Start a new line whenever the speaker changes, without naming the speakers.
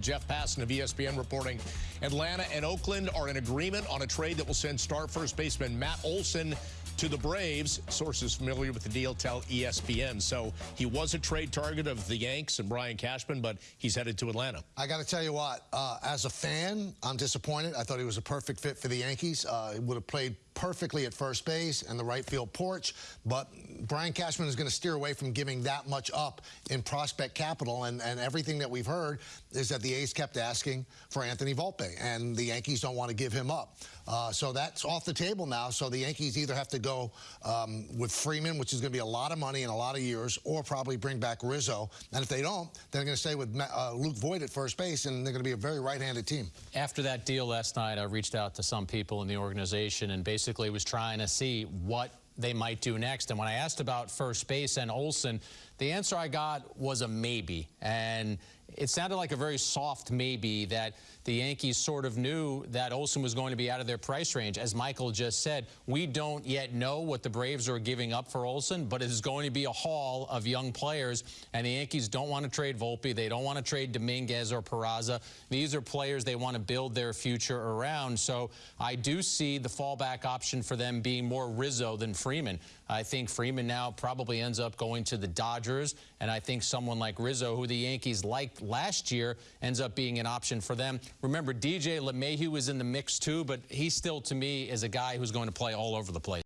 Jeff Passan of ESPN reporting Atlanta and Oakland are in agreement on a trade that will send star first baseman Matt Olson to the Braves. Sources familiar with the deal tell ESPN. So he was a trade target of the Yanks and Brian Cashman, but he's headed to Atlanta.
I got to tell you what, uh, as a fan, I'm disappointed. I thought he was a perfect fit for the Yankees. Uh, he would have played perfectly at first base and the right field porch, but Brian Cashman is going to steer away from giving that much up in prospect capital, and, and everything that we've heard is that the A's kept asking for Anthony Volpe, and the Yankees don't want to give him up. Uh, so that's off the table now, so the Yankees either have to go um, with Freeman, which is going to be a lot of money in a lot of years, or probably bring back Rizzo, and if they don't, they're going to stay with uh, Luke Voit at first base, and they're going to be a very right-handed team.
After that deal last night, I reached out to some people in the organization and basically basically was trying to see what they might do next. And when I asked about first base and Olson, the answer I got was a maybe. And it sounded like a very soft maybe that the Yankees sort of knew that Olson was going to be out of their price range. As Michael just said, we don't yet know what the Braves are giving up for Olson, but it is going to be a haul of young players, and the Yankees don't want to trade Volpe. They don't want to trade Dominguez or Peraza. These are players they want to build their future around. So I do see the fallback option for them being more Rizzo than Freeman. I think Freeman now probably ends up going to the Dodgers, and I think someone like Rizzo, who the Yankees liked last year ends up being an option for them. Remember, DJ LeMahieu is in the mix too, but he still, to me, is a guy who's going to play all over the place.